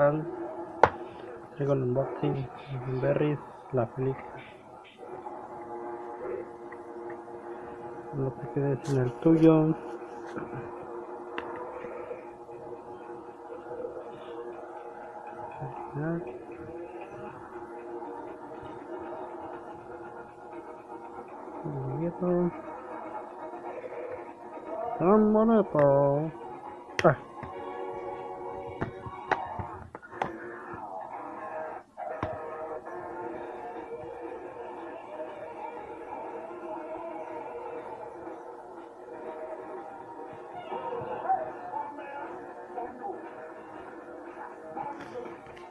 tal? Traigo el unboxing Berries, la película. No te quedes en el tuyo. Bonito. Tan bonito. Ah.